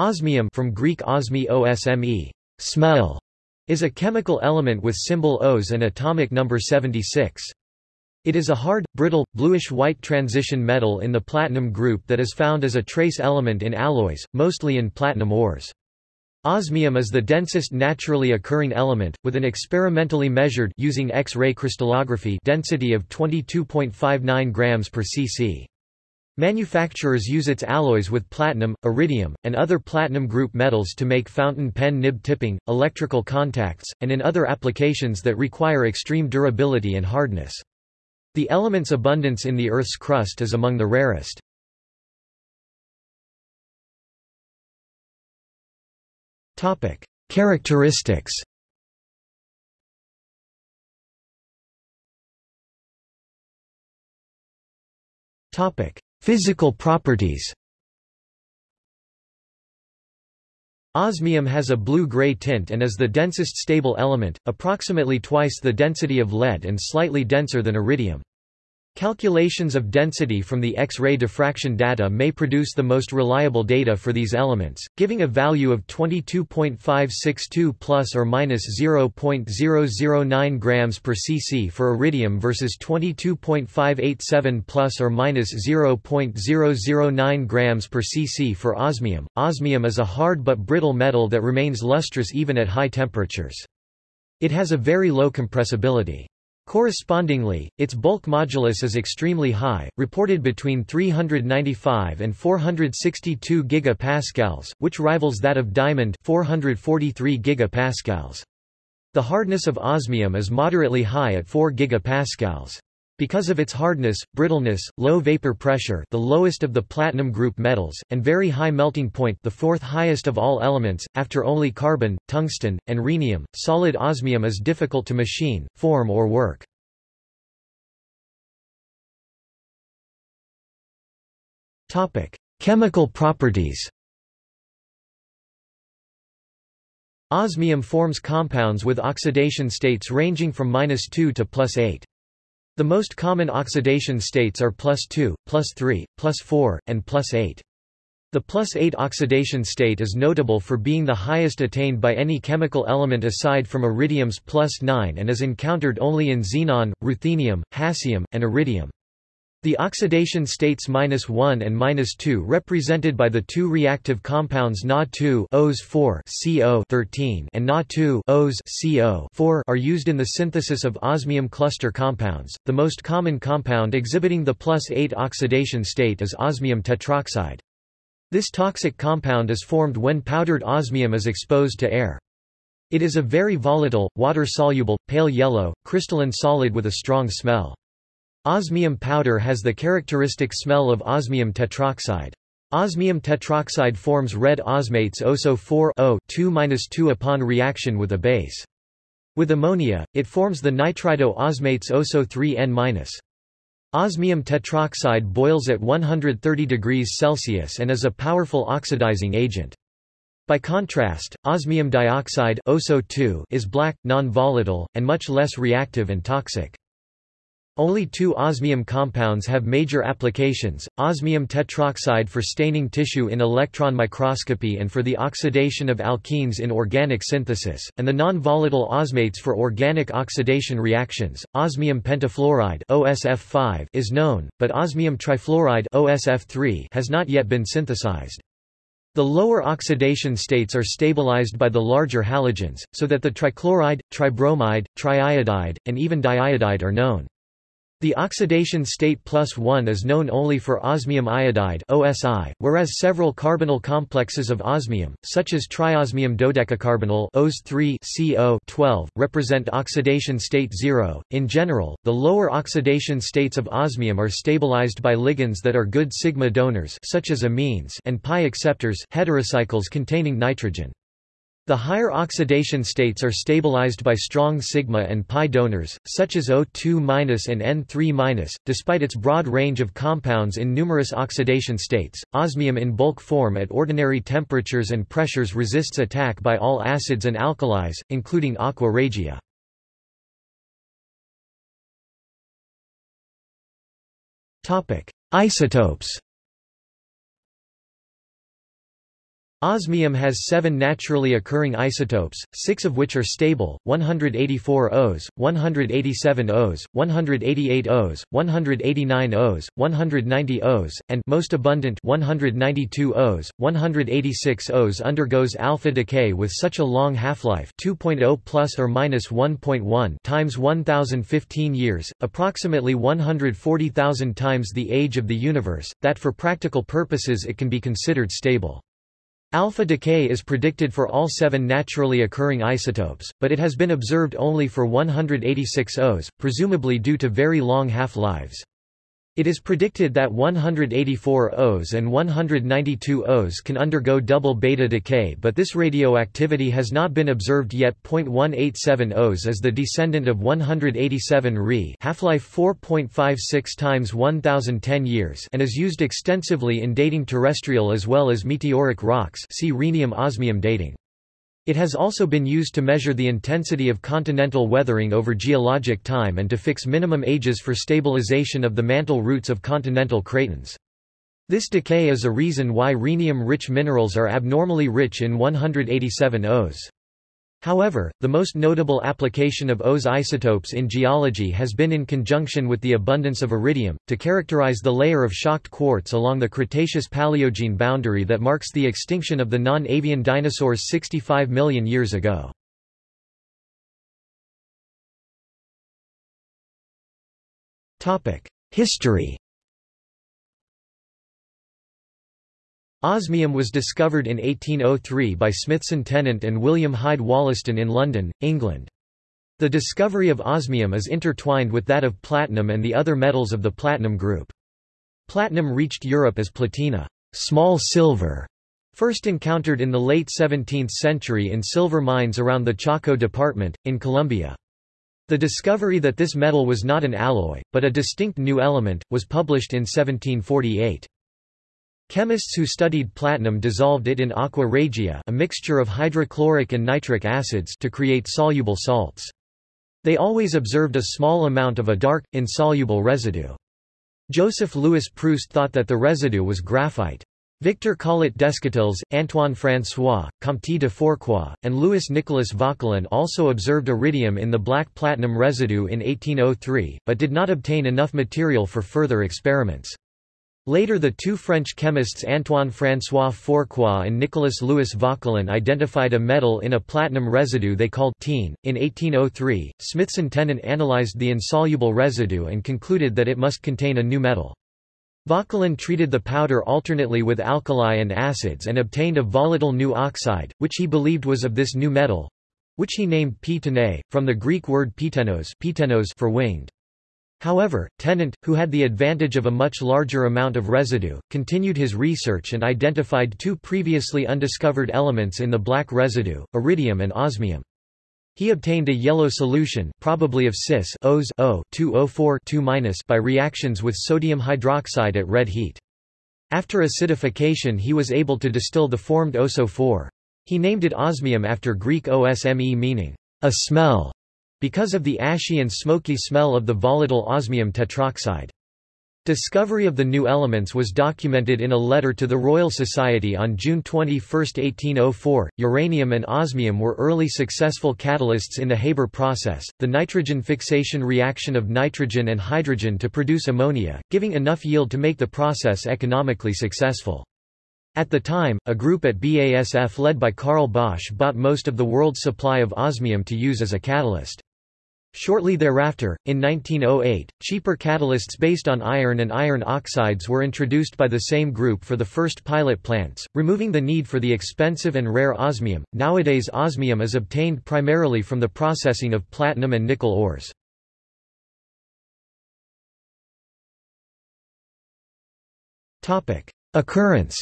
Osmium from Greek osmi osme, smell, is a chemical element with symbol Os and atomic number 76. It is a hard, brittle, bluish-white transition metal in the platinum group that is found as a trace element in alloys, mostly in platinum ores. Osmium is the densest naturally occurring element, with an experimentally measured using X-ray crystallography density of 22.59 grams per cc. Manufacturers use its alloys with platinum, iridium, and other platinum group metals to make fountain pen nib tipping, electrical contacts, and in other applications that require extreme durability and hardness. The element's abundance in the Earth's crust is among the rarest. Characteristics Topic: Physical properties Osmium has a blue-gray tint and is the densest stable element, approximately twice the density of lead and slightly denser than iridium. Calculations of density from the X-ray diffraction data may produce the most reliable data for these elements, giving a value of 22.562 plus or minus 0.009 grams per cc for iridium versus 22.587 plus or minus 0.009 grams per cc for osmium. Osmium is a hard but brittle metal that remains lustrous even at high temperatures. It has a very low compressibility. Correspondingly, its bulk modulus is extremely high, reported between 395 and 462 gigapascals, which rivals that of diamond 443 gigapascals. The hardness of osmium is moderately high at 4 gigapascals. Because of its hardness, brittleness, low vapor pressure the lowest of the platinum group metals, and very high melting point the fourth highest of all elements, after only carbon, tungsten, and rhenium, solid osmium is difficult to machine, form or work. Chemical properties Osmium forms compounds with oxidation states ranging from -2 to +8. The most common oxidation states are plus 2, plus 3, plus 4, and plus 8. The plus 8 oxidation state is notable for being the highest attained by any chemical element aside from iridium's plus 9 and is encountered only in xenon, ruthenium, hassium, and iridium. The oxidation states -1 and -2 represented by the two reactive compounds Na2 Os4 CO13 and Na2 Os CO4 are used in the synthesis of osmium cluster compounds. The most common compound exhibiting the +8 oxidation state is osmium tetroxide. This toxic compound is formed when powdered osmium is exposed to air. It is a very volatile, water-soluble, pale yellow, crystalline solid with a strong smell. Osmium powder has the characteristic smell of osmium tetroxide. Osmium tetroxide forms red osmates OSO4 2 upon reaction with a base. With ammonia, it forms the nitrido osmates OSO3N-. Osmium tetroxide boils at 130 degrees Celsius and is a powerful oxidizing agent. By contrast, osmium dioxide OSO2 is black, non-volatile, and much less reactive and toxic. Only two osmium compounds have major applications, osmium tetroxide for staining tissue in electron microscopy and for the oxidation of alkenes in organic synthesis, and the non-volatile osmates for organic oxidation reactions. Osmium pentafluoride OSF5 is known, but osmium trifluoride OSF3 has not yet been synthesized. The lower oxidation states are stabilized by the larger halogens, so that the trichloride, tribromide, triiodide, and even diiodide are known. The oxidation state plus 1 is known only for osmium iodide OSI, whereas several carbonyl complexes of osmium, such as triosmium dodecacarbonyl OS3CO represent oxidation state 0. In general, the lower oxidation states of osmium are stabilized by ligands that are good sigma donors such as amines and pi acceptors heterocycles containing nitrogen. The higher oxidation states are stabilized by strong sigma and pi donors, such as O2- and N3-. Despite its broad range of compounds in numerous oxidation states, osmium in bulk form at ordinary temperatures and pressures resists attack by all acids and alkalis, including aqua regia. Isotopes Osmium has seven naturally occurring isotopes, six of which are stable, 184 Os, 187 Os, 188 Os, 189 Os, 190 Os, and most abundant 192 Os, 186 Os undergoes alpha decay with such a long half-life 2.0 plus or minus 1.1 times 1015 years, approximately 140,000 times the age of the universe, that for practical purposes it can be considered stable. Alpha decay is predicted for all seven naturally occurring isotopes, but it has been observed only for 186 Os, presumably due to very long half-lives. It is predicted that 184 Os and 192 Os can undergo double beta decay but this radioactivity has not been observed yet. 0.187 Os is the descendant of 187 Re half-life 4.56 times 1010 years and is used extensively in dating terrestrial as well as meteoric rocks see rhenium-osmium dating. It has also been used to measure the intensity of continental weathering over geologic time and to fix minimum ages for stabilization of the mantle roots of continental cratons. This decay is a reason why rhenium-rich minerals are abnormally rich in 187 Os. However, the most notable application of Os isotopes in geology has been in conjunction with the abundance of iridium, to characterize the layer of shocked quartz along the Cretaceous-Paleogene boundary that marks the extinction of the non-avian dinosaurs 65 million years ago. History Osmium was discovered in 1803 by Smithson Tennant and William Hyde Wollaston in London, England. The discovery of osmium is intertwined with that of platinum and the other metals of the platinum group. Platinum reached Europe as platina, small silver, first encountered in the late 17th century in silver mines around the Chaco department, in Colombia. The discovery that this metal was not an alloy, but a distinct new element, was published in 1748. Chemists who studied platinum dissolved it in aqua regia a mixture of hydrochloric and nitric acids to create soluble salts. They always observed a small amount of a dark, insoluble residue. Joseph Louis Proust thought that the residue was graphite. Victor Collet Descotils, Antoine François, Comte de Fourcroy, and Louis Nicolas Vauquelin also observed iridium in the black platinum residue in 1803, but did not obtain enough material for further experiments. Later the two French chemists Antoine-François Fourcroy and Nicolas-Louis Vauquelin identified a metal in a platinum residue they called tene. In 1803, Smithson-Tennant analyzed the insoluble residue and concluded that it must contain a new metal. Vauquelin treated the powder alternately with alkali and acids and obtained a volatile new oxide, which he believed was of this new metal—which he named p from the Greek word ptenos for winged. However, Tennant, who had the advantage of a much larger amount of residue, continued his research and identified two previously undiscovered elements in the black residue, iridium and osmium. He obtained a yellow solution probably of cis Os O 204 by reactions with sodium hydroxide at red heat. After acidification he was able to distill the formed OSO4. He named it osmium after Greek osme meaning, a smell because of the ashy and smoky smell of the volatile osmium tetroxide. Discovery of the new elements was documented in a letter to the Royal Society on June 21, 1804. Uranium and osmium were early successful catalysts in the Haber process, the nitrogen fixation reaction of nitrogen and hydrogen to produce ammonia, giving enough yield to make the process economically successful. At the time, a group at BASF led by Carl Bosch bought most of the world's supply of osmium to use as a catalyst. Shortly thereafter, in 1908, cheaper catalysts based on iron and iron oxides were introduced by the same group for the first pilot plants, removing the need for the expensive and rare osmium. Nowadays osmium is obtained primarily from the processing of platinum and nickel ores. Topic: Occurrence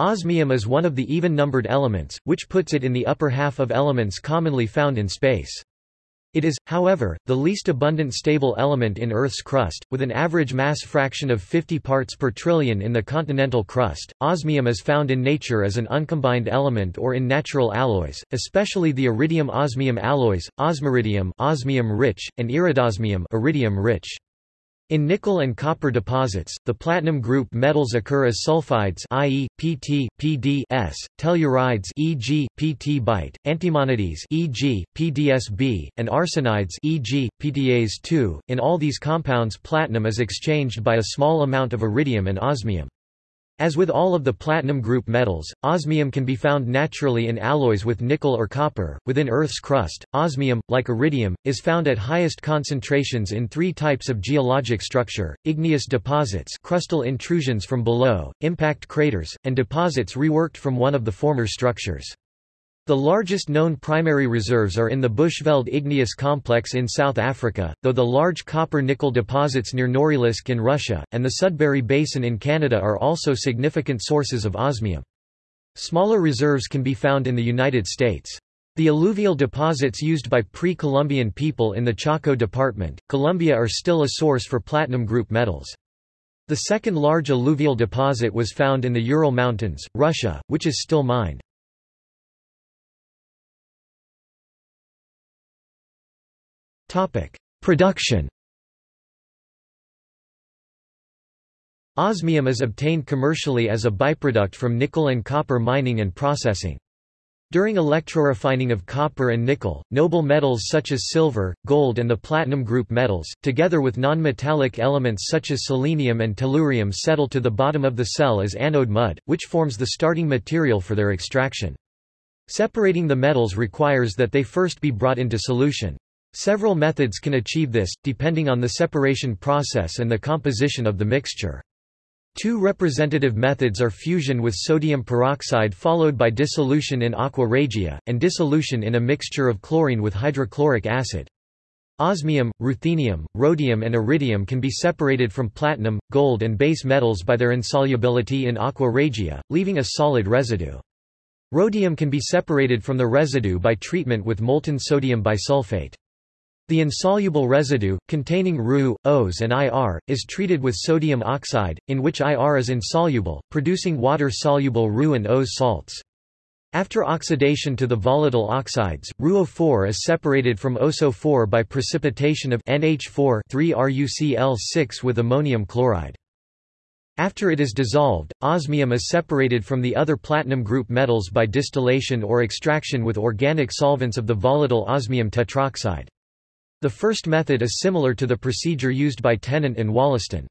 Osmium is one of the even-numbered elements, which puts it in the upper half of elements commonly found in space. It is, however, the least abundant stable element in Earth's crust, with an average mass fraction of 50 parts per trillion in the continental crust. Osmium is found in nature as an uncombined element or in natural alloys, especially the iridium-osmium alloys, osmiridium, osmium-rich, and iridosmium, iridium-rich. In nickel and copper deposits, the platinum group metals occur as sulfides i.e., Pt, Pd S, tellurides e.g., Pt antimonides e.g., PdSb, and arsenides e.g., PdAs2. In all these compounds platinum is exchanged by a small amount of iridium and osmium. As with all of the platinum group metals, osmium can be found naturally in alloys with nickel or copper. Within Earth's crust, osmium, like iridium, is found at highest concentrations in three types of geologic structure: igneous deposits, crustal intrusions from below, impact craters, and deposits reworked from one of the former structures. The largest known primary reserves are in the Bushveld igneous complex in South Africa, though the large copper-nickel deposits near Norilsk in Russia, and the Sudbury Basin in Canada are also significant sources of osmium. Smaller reserves can be found in the United States. The alluvial deposits used by pre-Columbian people in the Chaco Department, Colombia are still a source for platinum group metals. The second large alluvial deposit was found in the Ural Mountains, Russia, which is still mined. Production Osmium is obtained commercially as a byproduct from nickel and copper mining and processing. During electrorefining of copper and nickel, noble metals such as silver, gold and the platinum group metals, together with non-metallic elements such as selenium and tellurium settle to the bottom of the cell as anode mud, which forms the starting material for their extraction. Separating the metals requires that they first be brought into solution. Several methods can achieve this, depending on the separation process and the composition of the mixture. Two representative methods are fusion with sodium peroxide followed by dissolution in aqua regia, and dissolution in a mixture of chlorine with hydrochloric acid. Osmium, ruthenium, rhodium and iridium can be separated from platinum, gold and base metals by their insolubility in aqua regia, leaving a solid residue. Rhodium can be separated from the residue by treatment with molten sodium bisulfate. The insoluble residue, containing Ru, Os and IR, is treated with sodium oxide, in which IR is insoluble, producing water-soluble Ru and Os salts. After oxidation to the volatile oxides, RuO4 is separated from OSO4 by precipitation of NH4 3RuCl6 with ammonium chloride. After it is dissolved, osmium is separated from the other platinum group metals by distillation or extraction with organic solvents of the volatile osmium tetroxide. The first method is similar to the procedure used by Tennant and Wollaston.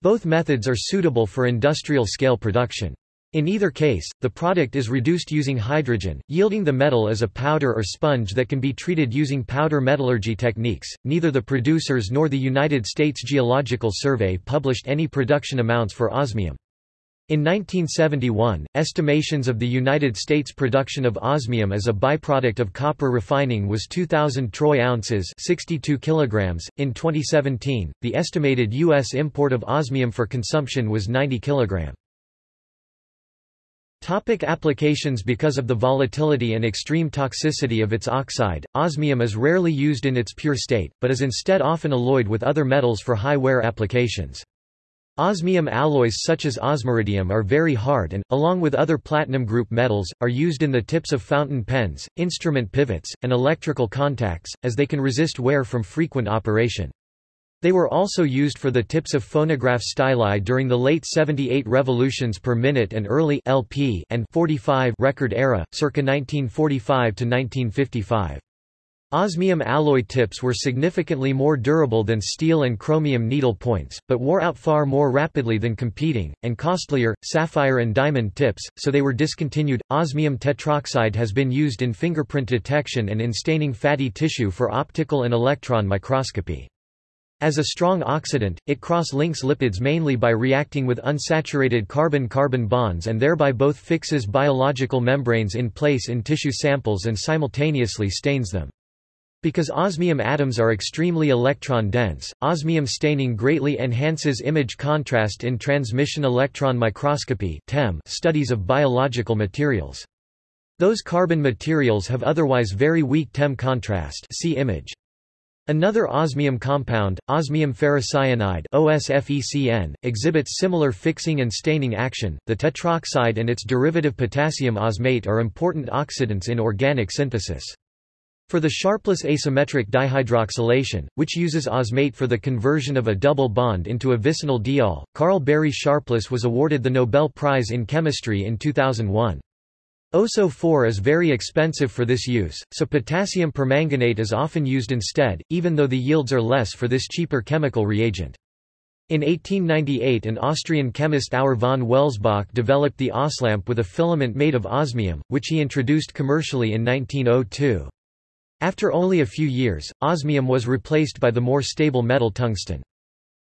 Both methods are suitable for industrial-scale production. In either case, the product is reduced using hydrogen, yielding the metal as a powder or sponge that can be treated using powder metallurgy techniques. Neither the producers nor the United States Geological Survey published any production amounts for osmium. In 1971, estimations of the United States production of osmium as a byproduct of copper refining was 2,000 troy ounces 62 kilograms. .In 2017, the estimated U.S. import of osmium for consumption was 90 kg. Topic applications Because of the volatility and extreme toxicity of its oxide, osmium is rarely used in its pure state, but is instead often alloyed with other metals for high wear applications. Osmium alloys such as osmiridium are very hard and, along with other platinum group metals, are used in the tips of fountain pens, instrument pivots, and electrical contacts, as they can resist wear from frequent operation. They were also used for the tips of phonograph styli during the late 78 revolutions per minute and early LP and 45 record era, circa 1945 to 1955. Osmium alloy tips were significantly more durable than steel and chromium needle points, but wore out far more rapidly than competing, and costlier, sapphire and diamond tips, so they were discontinued. Osmium tetroxide has been used in fingerprint detection and in staining fatty tissue for optical and electron microscopy. As a strong oxidant, it cross-links lipids mainly by reacting with unsaturated carbon-carbon bonds and thereby both fixes biological membranes in place in tissue samples and simultaneously stains them. Because osmium atoms are extremely electron-dense, osmium staining greatly enhances image contrast in transmission electron microscopy studies of biological materials. Those carbon materials have otherwise very weak TEM contrast see image. Another osmium compound, osmium ferrocyanide OSFECN, exhibits similar fixing and staining action. The tetroxide and its derivative potassium osmate are important oxidants in organic synthesis. For the sharpless asymmetric dihydroxylation, which uses osmate for the conversion of a double bond into a vicinal diol, Karl Barry Sharpless was awarded the Nobel Prize in Chemistry in 2001. OSO-4 is very expensive for this use, so potassium permanganate is often used instead, even though the yields are less for this cheaper chemical reagent. In 1898 an Austrian chemist Auer von Welsbach developed the oslamp with a filament made of osmium, which he introduced commercially in 1902. After only a few years, osmium was replaced by the more stable metal tungsten.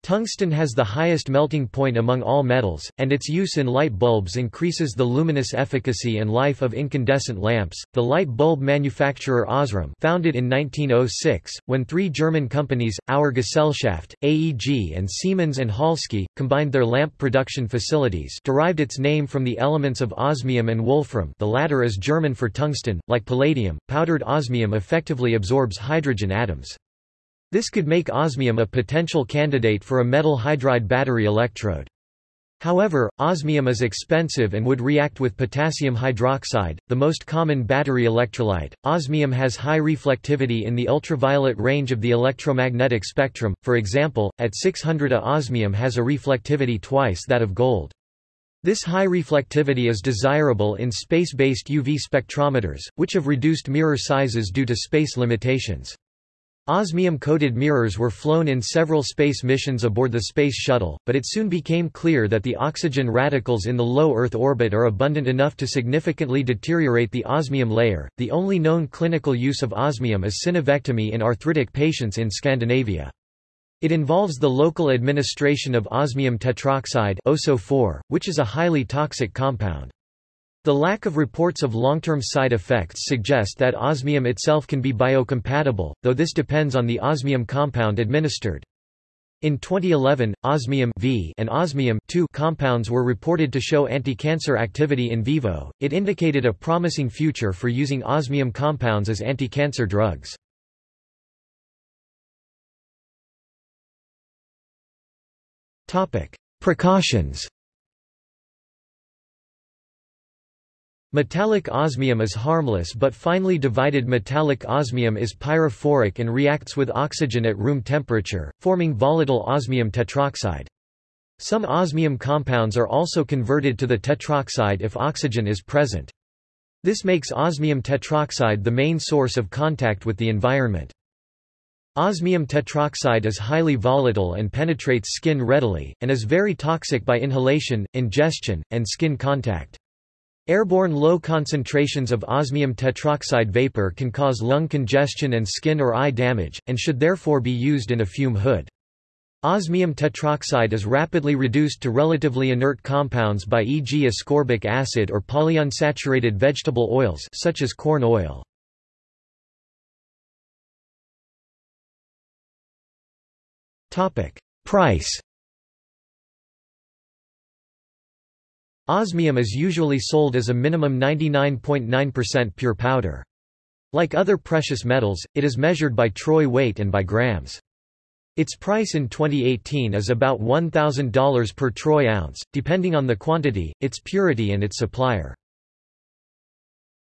Tungsten has the highest melting point among all metals, and its use in light bulbs increases the luminous efficacy and life of incandescent lamps. The light bulb manufacturer Osram, founded in 1906, when three German companies, Auer Gesellschaft, AEG, and Siemens and Halske, combined their lamp production facilities, derived its name from the elements of osmium and wolfram. The latter is German for tungsten. Like palladium, powdered osmium effectively absorbs hydrogen atoms. This could make osmium a potential candidate for a metal hydride battery electrode. However, osmium is expensive and would react with potassium hydroxide, the most common battery electrolyte. Osmium has high reflectivity in the ultraviolet range of the electromagnetic spectrum, for example, at 600 A osmium has a reflectivity twice that of gold. This high reflectivity is desirable in space-based UV spectrometers, which have reduced mirror sizes due to space limitations. Osmium-coated mirrors were flown in several space missions aboard the Space Shuttle, but it soon became clear that the oxygen radicals in the low Earth orbit are abundant enough to significantly deteriorate the osmium layer. The only known clinical use of osmium is synovectomy in arthritic patients in Scandinavia. It involves the local administration of osmium tetroxide OSO4, which is a highly toxic compound. The lack of reports of long-term side effects suggest that osmium itself can be biocompatible, though this depends on the osmium compound administered. In 2011, osmium v and osmium compounds were reported to show anti-cancer activity in vivo. It indicated a promising future for using osmium compounds as anti-cancer drugs. Topic: Precautions. Metallic osmium is harmless but finely divided metallic osmium is pyrophoric and reacts with oxygen at room temperature, forming volatile osmium tetroxide. Some osmium compounds are also converted to the tetroxide if oxygen is present. This makes osmium tetroxide the main source of contact with the environment. Osmium tetroxide is highly volatile and penetrates skin readily, and is very toxic by inhalation, ingestion, and skin contact. Airborne low concentrations of osmium tetroxide vapor can cause lung congestion and skin or eye damage, and should therefore be used in a fume hood. Osmium tetroxide is rapidly reduced to relatively inert compounds by e.g. ascorbic acid or polyunsaturated vegetable oils such as corn oil. Price Osmium is usually sold as a minimum 99.9% pure powder. Like other precious metals, it is measured by troy weight and by grams. Its price in 2018 is about $1,000 per troy ounce, depending on the quantity, its purity and its supplier.